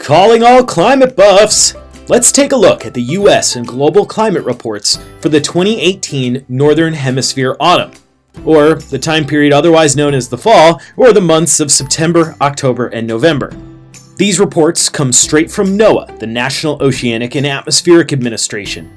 Calling all climate buffs! Let's take a look at the US and global climate reports for the 2018 Northern Hemisphere autumn, or the time period otherwise known as the fall, or the months of September, October, and November. These reports come straight from NOAA, the National Oceanic and Atmospheric Administration.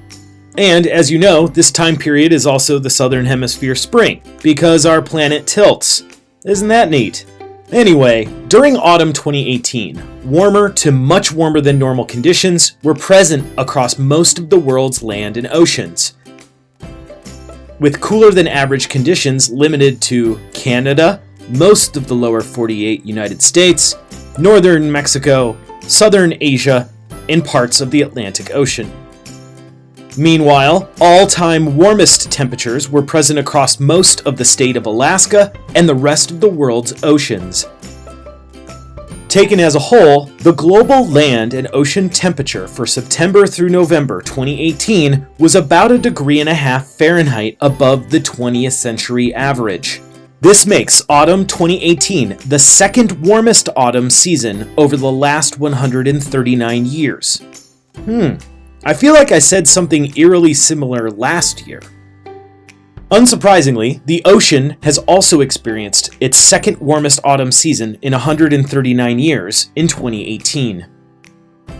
And as you know, this time period is also the Southern Hemisphere spring, because our planet tilts. Isn't that neat? Anyway, during autumn 2018, warmer to much warmer than normal conditions were present across most of the world's land and oceans. With cooler than average conditions limited to Canada, most of the lower 48 United States, northern Mexico, southern Asia, and parts of the Atlantic Ocean. Meanwhile, all-time warmest temperatures were present across most of the state of Alaska and the rest of the world's oceans. Taken as a whole, the global land and ocean temperature for September through November 2018 was about a degree and a half Fahrenheit above the 20th century average. This makes autumn 2018 the second warmest autumn season over the last 139 years. Hmm, I feel like I said something eerily similar last year. Unsurprisingly, the ocean has also experienced its second warmest autumn season in 139 years in 2018.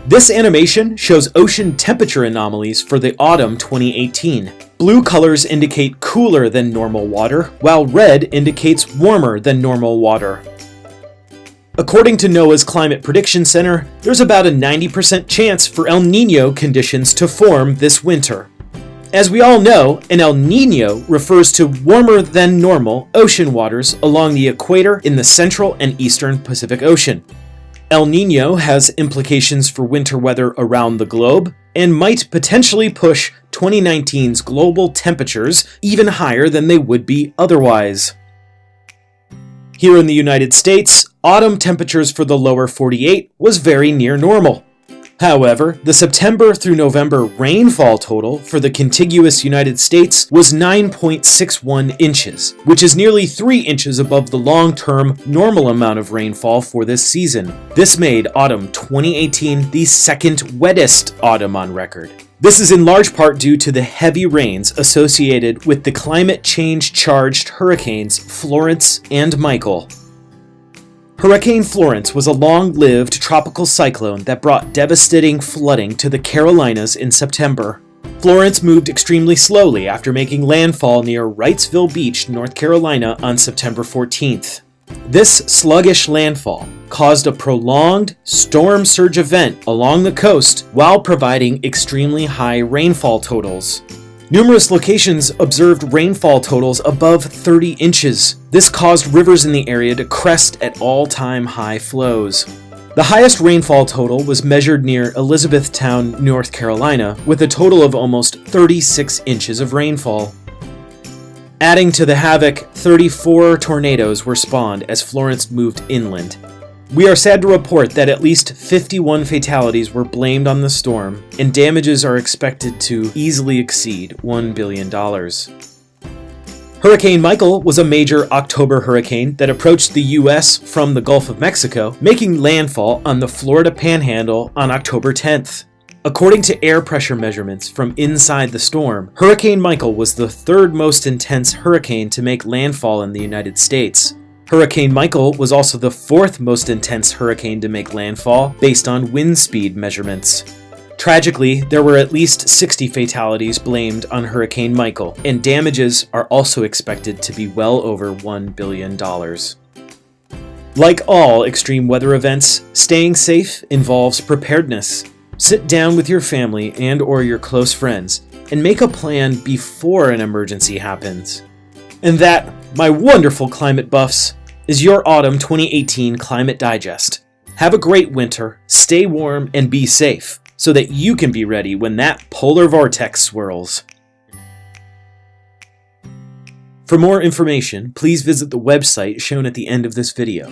This animation shows ocean temperature anomalies for the autumn 2018. Blue colors indicate cooler than normal water, while red indicates warmer than normal water. According to NOAA's Climate Prediction Center, there's about a 90% chance for El Nino conditions to form this winter. As we all know, an El Nino refers to warmer than normal ocean waters along the equator in the central and eastern Pacific Ocean. El Nino has implications for winter weather around the globe and might potentially push 2019's global temperatures even higher than they would be otherwise. Here in the United States, autumn temperatures for the lower 48 was very near normal. However, the September through November rainfall total for the contiguous United States was 9.61 inches, which is nearly 3 inches above the long-term normal amount of rainfall for this season. This made autumn 2018 the second wettest autumn on record. This is in large part due to the heavy rains associated with the climate change charged hurricanes Florence and Michael. Hurricane Florence was a long-lived tropical cyclone that brought devastating flooding to the Carolinas in September. Florence moved extremely slowly after making landfall near Wrightsville Beach, North Carolina on September 14th. This sluggish landfall caused a prolonged storm surge event along the coast while providing extremely high rainfall totals. Numerous locations observed rainfall totals above 30 inches. This caused rivers in the area to crest at all-time high flows. The highest rainfall total was measured near Elizabethtown, North Carolina, with a total of almost 36 inches of rainfall. Adding to the havoc, 34 tornadoes were spawned as Florence moved inland. We are sad to report that at least 51 fatalities were blamed on the storm, and damages are expected to easily exceed $1 billion. Hurricane Michael was a major October hurricane that approached the U.S. from the Gulf of Mexico, making landfall on the Florida Panhandle on October 10th. According to air pressure measurements from inside the storm, Hurricane Michael was the third most intense hurricane to make landfall in the United States, Hurricane Michael was also the fourth most intense hurricane to make landfall based on wind speed measurements. Tragically, there were at least 60 fatalities blamed on Hurricane Michael, and damages are also expected to be well over $1 billion. Like all extreme weather events, staying safe involves preparedness. Sit down with your family and or your close friends and make a plan before an emergency happens. And that, my wonderful climate buffs, is your Autumn 2018 Climate Digest. Have a great winter, stay warm, and be safe, so that you can be ready when that polar vortex swirls. For more information, please visit the website shown at the end of this video.